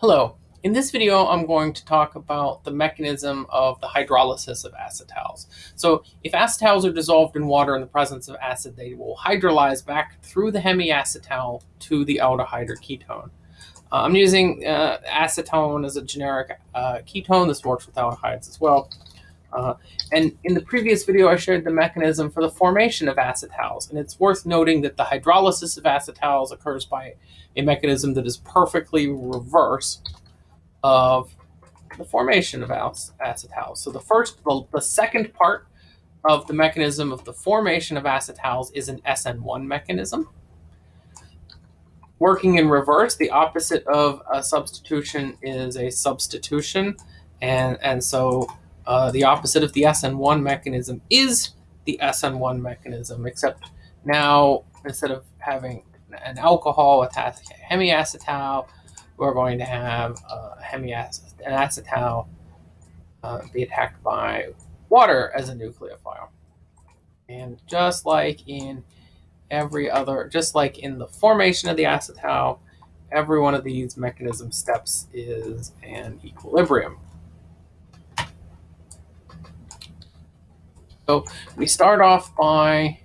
Hello. In this video, I'm going to talk about the mechanism of the hydrolysis of acetals. So if acetals are dissolved in water in the presence of acid, they will hydrolyze back through the hemiacetal to the aldehyde or ketone. Uh, I'm using uh, acetone as a generic uh, ketone. This works with aldehydes as well. Uh, and in the previous video, I shared the mechanism for the formation of acetals. And it's worth noting that the hydrolysis of acetals occurs by a mechanism that is perfectly reverse of the formation of acetals. So the first, the, the second part of the mechanism of the formation of acetals is an SN1 mechanism. Working in reverse, the opposite of a substitution is a substitution. And, and so uh, the opposite of the SN1 mechanism is the SN1 mechanism, except now instead of having an alcohol with hemiacetal, we're going to have uh, hemiacetal, an acetal uh, be attacked by water as a nucleophile. And just like in every other, just like in the formation of the acetal, every one of these mechanism steps is an equilibrium. So we start off by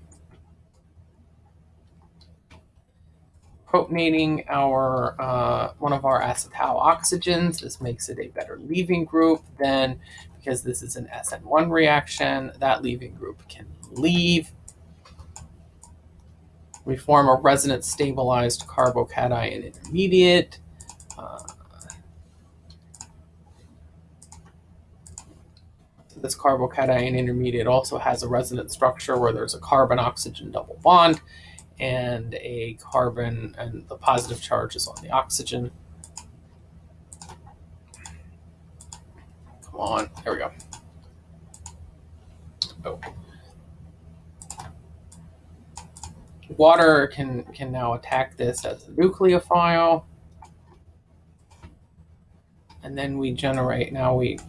protonating our uh, one of our acetal oxygens. This makes it a better leaving group. Then, because this is an SN1 reaction, that leaving group can leave. We form a resonance stabilized carbocation intermediate. This carbocation intermediate also has a resonance structure where there's a carbon-oxygen double bond and a carbon, and the positive charge is on the oxygen. Come on, there we go. Oh. Water can, can now attack this as a nucleophile. And then we generate, now we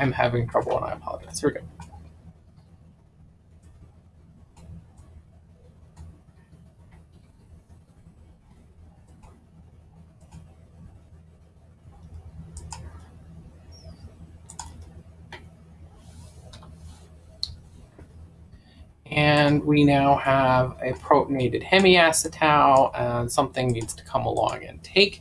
I'm having trouble and I apologize. Here we go. And we now have a protonated hemiacetal and something needs to come along and take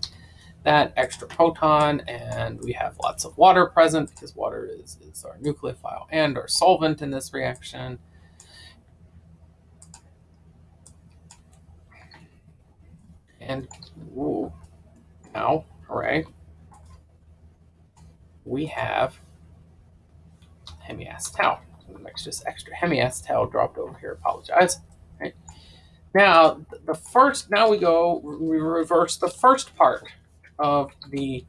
that extra proton, and we have lots of water present because water is, is our nucleophile and our solvent in this reaction. And ooh, now, hooray, we have hemiacetal. Next, just extra hemiacetal dropped over here. Apologize. Right. Now, the first, now we go, we reverse the first part of the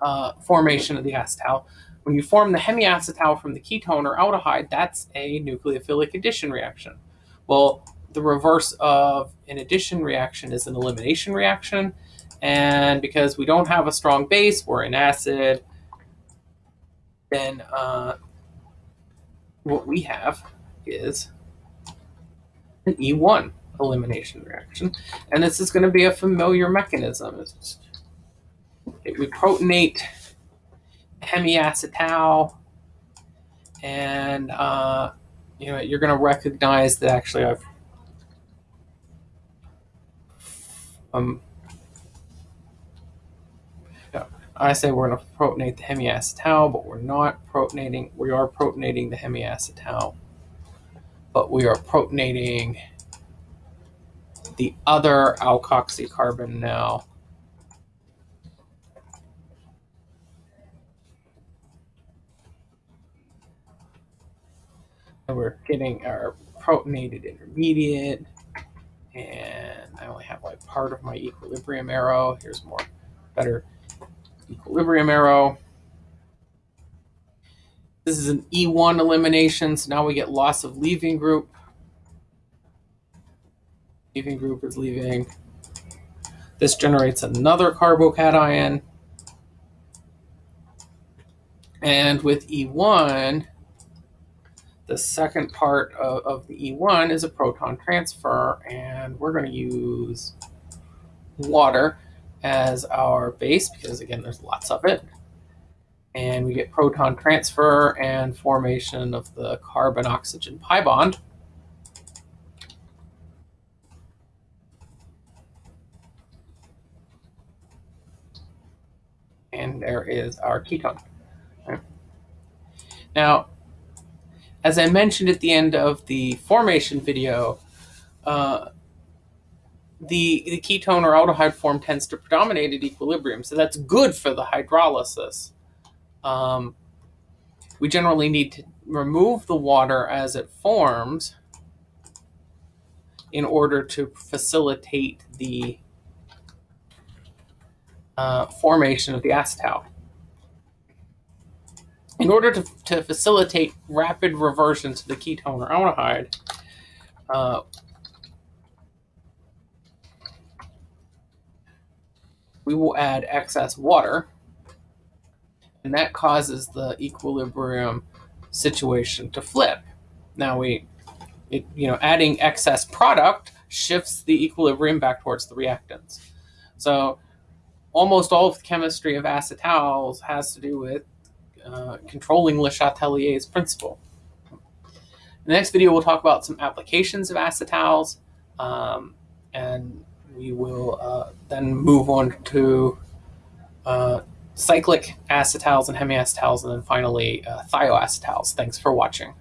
uh, formation of the acetal. When you form the hemiacetal from the ketone or aldehyde, that's a nucleophilic addition reaction. Well, the reverse of an addition reaction is an elimination reaction. And because we don't have a strong base, we're an acid, then uh, what we have is an E1 elimination reaction. And this is going to be a familiar mechanism. It's it would protonate hemiacetal, and uh, you know you're going to recognize that actually I've um, I say we're going to protonate the hemiacetal, but we're not protonating. We are protonating the hemiacetal, but we are protonating the other alkoxy carbon now. We're getting our protonated intermediate. And I only have like part of my equilibrium arrow. Here's more better equilibrium arrow. This is an E1 elimination, so now we get loss of leaving group. Leaving group is leaving. This generates another carbocation. And with E1, the second part of, of the E1 is a proton transfer, and we're going to use water. as our base because again, there's lots of it. And we get proton transfer and formation of the carbon-oxygen pi bond. And there is our ketone. Right. Now, as I mentioned at the end of the formation video, uh, the, the ketone or aldehyde form tends to predominate at equilibrium. So that's good for the hydrolysis. Um, we generally need to remove the water as it forms in order to facilitate the uh, formation of the acetal. In order to, to facilitate rapid reversion to the ketone or aldehyde, uh, we will add excess water, and that causes the equilibrium situation to flip. Now we, it, you know, adding excess product shifts the equilibrium back towards the reactants. So almost all of the chemistry of acetals has to do with uh, controlling Le Chatelier's principle. In the next video, we'll talk about some applications of acetals, um, and we will uh, then move on to uh, cyclic acetals and hemiacetals, and then finally uh, thioacetals. Thanks for watching.